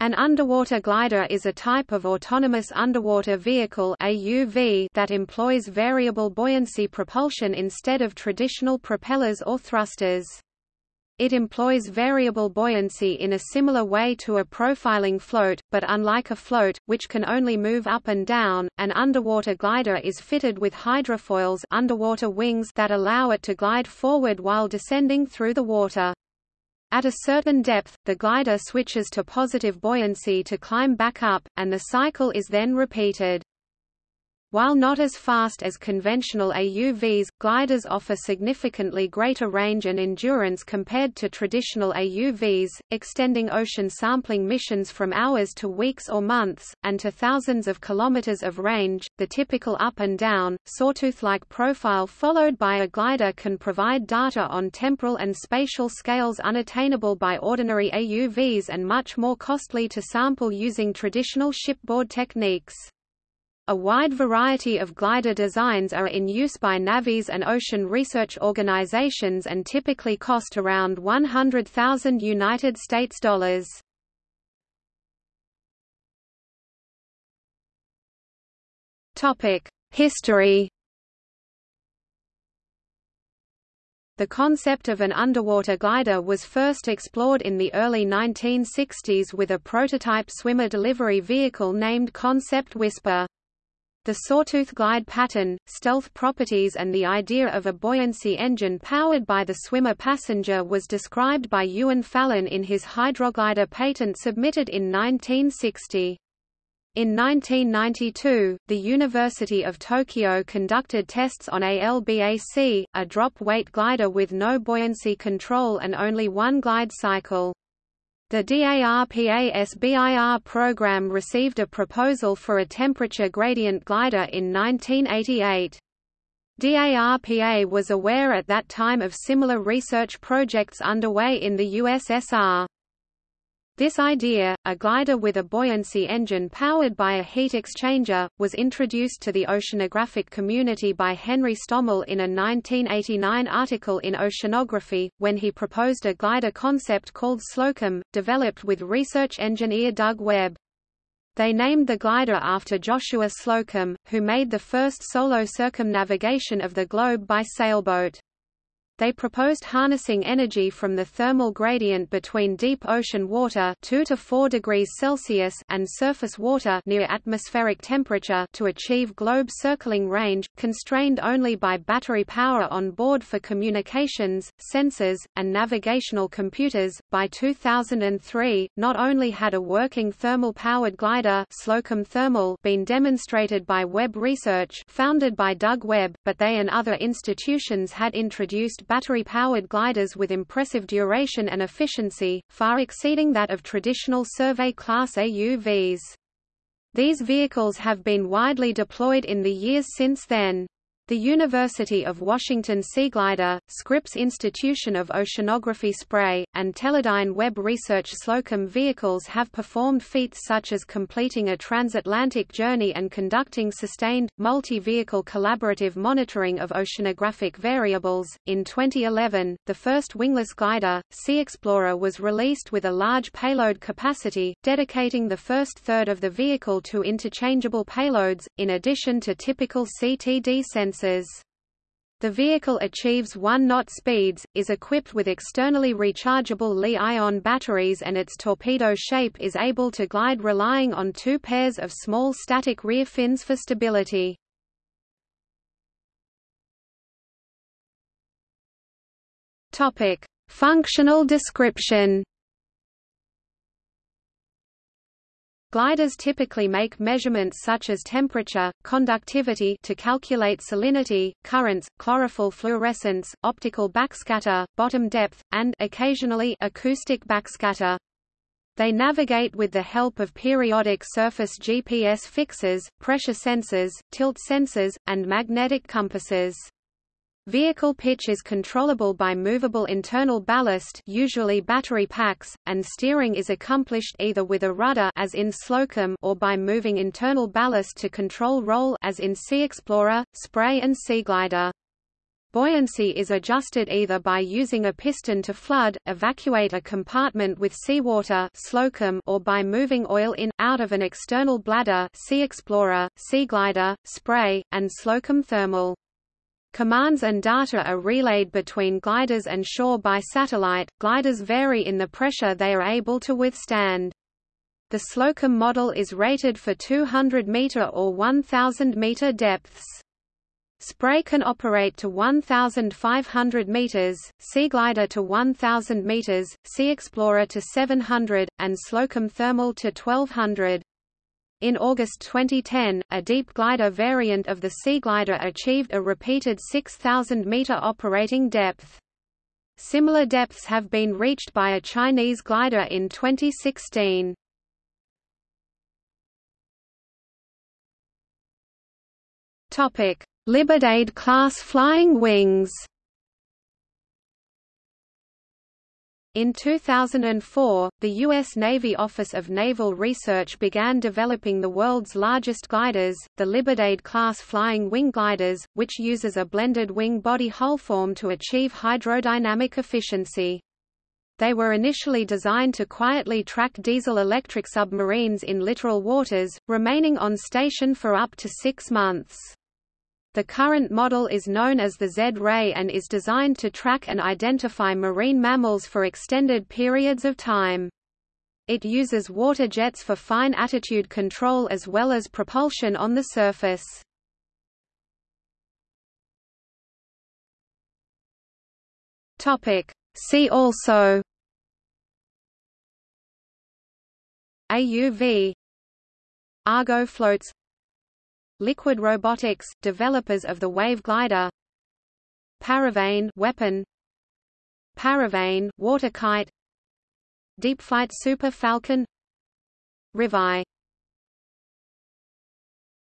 An underwater glider is a type of autonomous underwater vehicle AUV that employs variable buoyancy propulsion instead of traditional propellers or thrusters. It employs variable buoyancy in a similar way to a profiling float, but unlike a float, which can only move up and down, an underwater glider is fitted with hydrofoils underwater wings that allow it to glide forward while descending through the water. At a certain depth, the glider switches to positive buoyancy to climb back up, and the cycle is then repeated. While not as fast as conventional AUVs, gliders offer significantly greater range and endurance compared to traditional AUVs, extending ocean sampling missions from hours to weeks or months, and to thousands of kilometers of range. The typical up and down, sawtooth-like profile followed by a glider can provide data on temporal and spatial scales unattainable by ordinary AUVs and much more costly to sample using traditional shipboard techniques. A wide variety of glider designs are in use by navies and ocean research organizations and typically cost around 100,000 United States dollars. Topic: History The concept of an underwater glider was first explored in the early 1960s with a prototype swimmer delivery vehicle named Concept Whisper. The sawtooth glide pattern, stealth properties and the idea of a buoyancy engine powered by the swimmer passenger was described by Ewan Fallon in his hydroglider patent submitted in 1960. In 1992, the University of Tokyo conducted tests on ALBAC, a drop-weight glider with no buoyancy control and only one glide cycle. The DARPA-SBIR program received a proposal for a temperature gradient glider in 1988. DARPA was aware at that time of similar research projects underway in the USSR. This idea, a glider with a buoyancy engine powered by a heat exchanger, was introduced to the oceanographic community by Henry Stommel in a 1989 article in Oceanography, when he proposed a glider concept called Slocum, developed with research engineer Doug Webb. They named the glider after Joshua Slocum, who made the first solo circumnavigation of the globe by sailboat. They proposed harnessing energy from the thermal gradient between deep ocean water 2 to 4 degrees Celsius and surface water near atmospheric temperature to achieve globe circling range, constrained only by battery power on board for communications, sensors, and navigational computers. By 2003, not only had a working thermal-powered glider Slocum Thermal been demonstrated by Webb Research founded by Doug Webb, but they and other institutions had introduced battery-powered gliders with impressive duration and efficiency, far exceeding that of traditional survey-class AUVs. These vehicles have been widely deployed in the years since then. The University of Washington Seaglider, Scripps Institution of Oceanography Spray, and Teledyne Webb Research Slocum vehicles have performed feats such as completing a transatlantic journey and conducting sustained, multi-vehicle collaborative monitoring of oceanographic variables. In 2011, the first wingless glider, Sea Explorer was released with a large payload capacity, dedicating the first third of the vehicle to interchangeable payloads, in addition to typical CTD sensors sensors. The vehicle achieves 1 knot speeds, is equipped with externally rechargeable Li-ion batteries and its torpedo shape is able to glide relying on two pairs of small static rear fins for stability. Functional description Gliders typically make measurements such as temperature, conductivity to calculate salinity, currents, chlorophyll fluorescence, optical backscatter, bottom depth, and occasionally acoustic backscatter. They navigate with the help of periodic surface GPS fixes, pressure sensors, tilt sensors, and magnetic compasses. Vehicle pitch is controllable by movable internal ballast usually battery packs, and steering is accomplished either with a rudder as in Slocum or by moving internal ballast to control roll as in Sea Explorer, Spray and Seaglider. Buoyancy is adjusted either by using a piston to flood, evacuate a compartment with seawater slocum or by moving oil in, out of an external bladder Sea Explorer, Sea Glider, spray, and slocum thermal. Commands and data are relayed between gliders and shore by satellite. Gliders vary in the pressure they are able to withstand. The Slocum model is rated for 200 meter or 1000 meter depths. Spray can operate to 1,500 meters, Sea Glider to 1,000 meters, Sea Explorer to 700, and Slocum Thermal to 1,200. In August 2010, a deep glider variant of the Sea Glider achieved a repeated 6,000-meter operating depth. Similar depths have been reached by a Chinese glider in 2016. Topic: Liberdade-class flying wings In 2004, the U.S. Navy Office of Naval Research began developing the world's largest gliders, the Liberdade-class flying wing gliders, which uses a blended wing-body hull form to achieve hydrodynamic efficiency. They were initially designed to quietly track diesel-electric submarines in littoral waters, remaining on station for up to six months. The current model is known as the Z-Ray and is designed to track and identify marine mammals for extended periods of time. It uses water jets for fine attitude control as well as propulsion on the surface. See also AUV Argo floats Liquid Robotics, developers of the Wave Glider. Paravane weapon. Paravane water kite. Deep Flight Super Falcon. Rivi